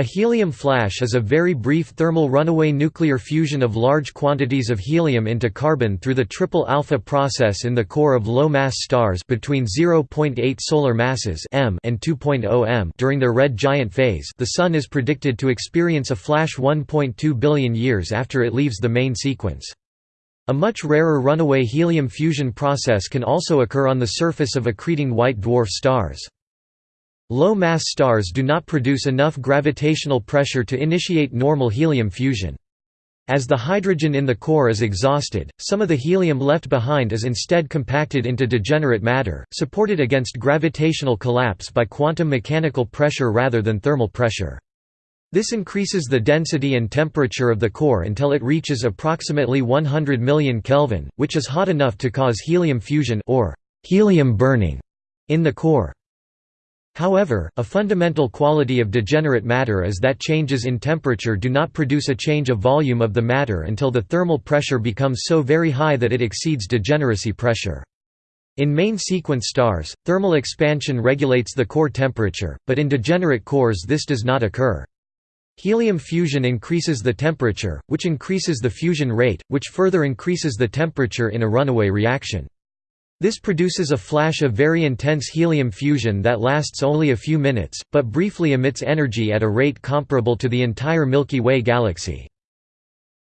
A helium flash is a very brief thermal runaway nuclear fusion of large quantities of helium into carbon through the triple alpha process in the core of low-mass stars between 0.8 solar masses m and 2.0 m during their red giant phase the Sun is predicted to experience a flash 1.2 billion years after it leaves the main sequence. A much rarer runaway helium fusion process can also occur on the surface of accreting white dwarf stars. Low-mass stars do not produce enough gravitational pressure to initiate normal helium fusion. As the hydrogen in the core is exhausted, some of the helium left behind is instead compacted into degenerate matter, supported against gravitational collapse by quantum mechanical pressure rather than thermal pressure. This increases the density and temperature of the core until it reaches approximately 100 million Kelvin, which is hot enough to cause helium fusion or helium burning in the core. However, a fundamental quality of degenerate matter is that changes in temperature do not produce a change of volume of the matter until the thermal pressure becomes so very high that it exceeds degeneracy pressure. In main sequence stars, thermal expansion regulates the core temperature, but in degenerate cores this does not occur. Helium fusion increases the temperature, which increases the fusion rate, which further increases the temperature in a runaway reaction. This produces a flash of very intense helium fusion that lasts only a few minutes, but briefly emits energy at a rate comparable to the entire Milky Way galaxy.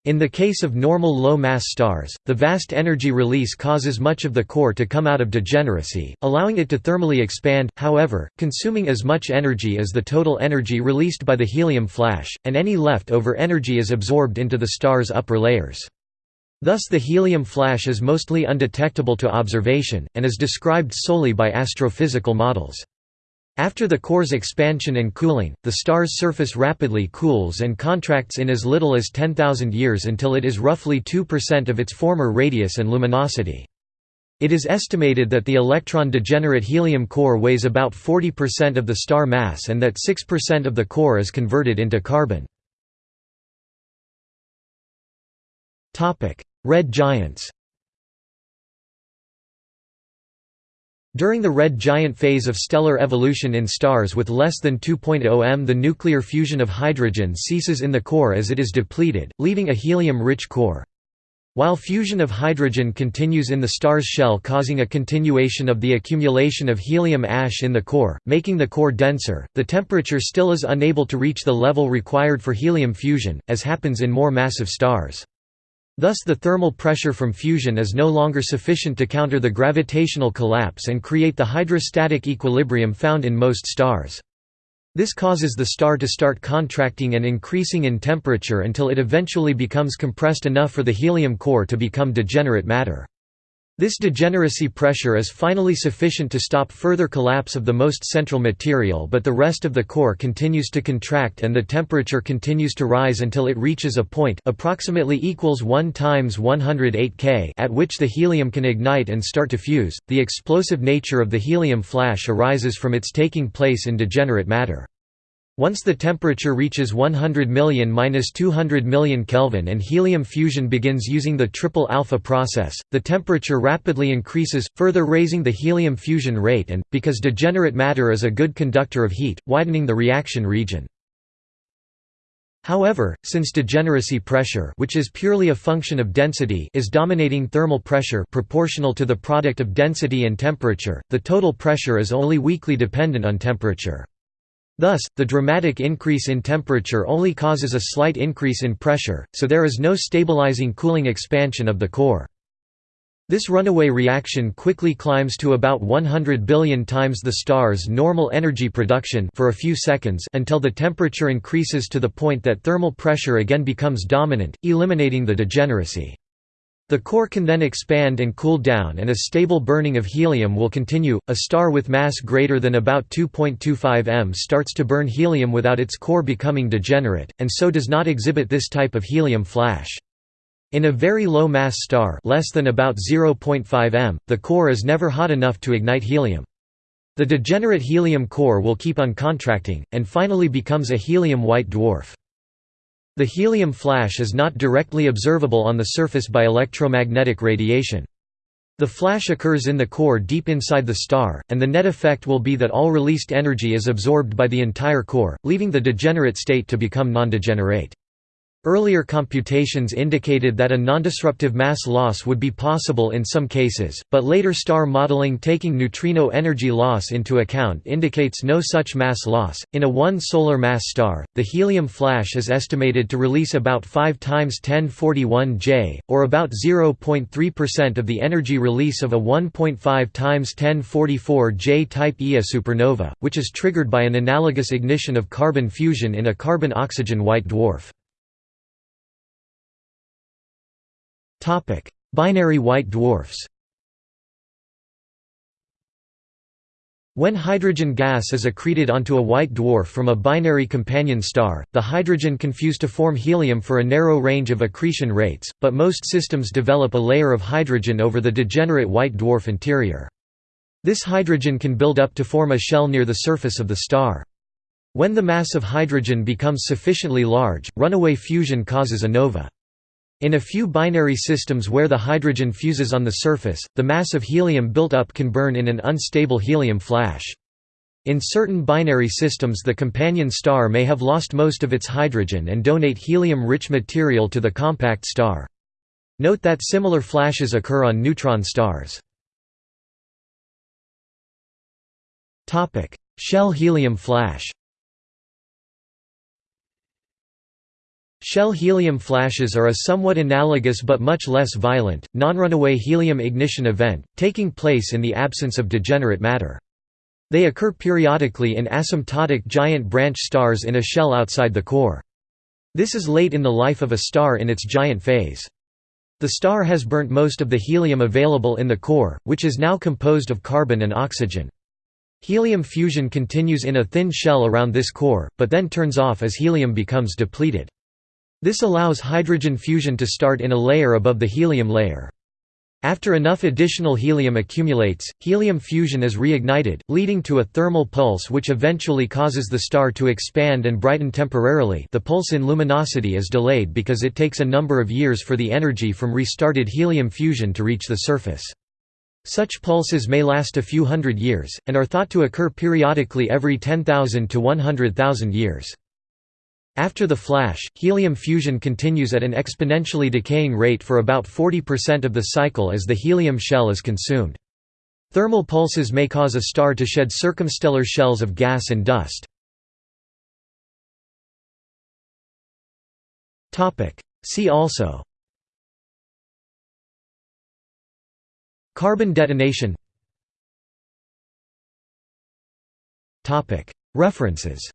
In the case of normal low-mass stars, the vast energy release causes much of the core to come out of degeneracy, allowing it to thermally expand, however, consuming as much energy as the total energy released by the helium flash, and any left-over energy is absorbed into the star's upper layers. Thus the helium flash is mostly undetectable to observation, and is described solely by astrophysical models. After the core's expansion and cooling, the star's surface rapidly cools and contracts in as little as 10,000 years until it is roughly 2% of its former radius and luminosity. It is estimated that the electron-degenerate helium core weighs about 40% of the star mass and that 6% of the core is converted into carbon. Red giants During the red giant phase of stellar evolution in stars with less than 2.0 m the nuclear fusion of hydrogen ceases in the core as it is depleted, leaving a helium-rich core. While fusion of hydrogen continues in the star's shell causing a continuation of the accumulation of helium ash in the core, making the core denser, the temperature still is unable to reach the level required for helium fusion, as happens in more massive stars. Thus the thermal pressure from fusion is no longer sufficient to counter the gravitational collapse and create the hydrostatic equilibrium found in most stars. This causes the star to start contracting and increasing in temperature until it eventually becomes compressed enough for the helium core to become degenerate matter. This degeneracy pressure is finally sufficient to stop further collapse of the most central material but the rest of the core continues to contract and the temperature continues to rise until it reaches a point approximately equals 1 times 108 K at which the helium can ignite and start to fuse. The explosive nature of the helium flash arises from its taking place in degenerate matter. Once the temperature reaches 100 million–200 million Kelvin and helium fusion begins using the triple alpha process, the temperature rapidly increases, further raising the helium fusion rate and, because degenerate matter is a good conductor of heat, widening the reaction region. However, since degeneracy pressure which is purely a function of density is dominating thermal pressure proportional to the product of density and temperature, the total pressure is only weakly dependent on temperature. Thus, the dramatic increase in temperature only causes a slight increase in pressure, so there is no stabilizing cooling expansion of the core. This runaway reaction quickly climbs to about 100 billion times the star's normal energy production for a few seconds until the temperature increases to the point that thermal pressure again becomes dominant, eliminating the degeneracy. The core can then expand and cool down and a stable burning of helium will continue. A star with mass greater than about 2.25 m starts to burn helium without its core becoming degenerate, and so does not exhibit this type of helium flash. In a very low mass star less than about 0.5 m, the core is never hot enough to ignite helium. The degenerate helium core will keep on contracting, and finally becomes a helium white dwarf. The helium flash is not directly observable on the surface by electromagnetic radiation. The flash occurs in the core deep inside the star, and the net effect will be that all released energy is absorbed by the entire core, leaving the degenerate state to become non-degenerate. Earlier computations indicated that a nondisruptive mass loss would be possible in some cases, but later star modeling taking neutrino energy loss into account indicates no such mass loss. In a 1 solar mass star, the helium flash is estimated to release about 5 times 1041 J, or about 0.3% of the energy release of a 1.5 times 1044 J type Ia supernova, which is triggered by an analogous ignition of carbon fusion in a carbon-oxygen white dwarf. Topic: Binary white dwarfs. When hydrogen gas is accreted onto a white dwarf from a binary companion star, the hydrogen can fuse to form helium for a narrow range of accretion rates, but most systems develop a layer of hydrogen over the degenerate white dwarf interior. This hydrogen can build up to form a shell near the surface of the star. When the mass of hydrogen becomes sufficiently large, runaway fusion causes a nova. In a few binary systems where the hydrogen fuses on the surface, the mass of helium built up can burn in an unstable helium flash. In certain binary systems the companion star may have lost most of its hydrogen and donate helium-rich material to the compact star. Note that similar flashes occur on neutron stars. Shell helium flash Shell helium flashes are a somewhat analogous but much less violent, non-runaway helium ignition event, taking place in the absence of degenerate matter. They occur periodically in asymptotic giant branch stars in a shell outside the core. This is late in the life of a star in its giant phase. The star has burnt most of the helium available in the core, which is now composed of carbon and oxygen. Helium fusion continues in a thin shell around this core, but then turns off as helium becomes depleted. This allows hydrogen fusion to start in a layer above the helium layer. After enough additional helium accumulates, helium fusion is reignited, leading to a thermal pulse which eventually causes the star to expand and brighten temporarily the pulse in luminosity is delayed because it takes a number of years for the energy from restarted helium fusion to reach the surface. Such pulses may last a few hundred years, and are thought to occur periodically every 10,000 to 100,000 years. After the flash, helium fusion continues at an exponentially decaying rate for about 40% of the cycle as the helium shell is consumed. Thermal pulses may cause a star to shed circumstellar shells of gas and dust. See also Carbon detonation References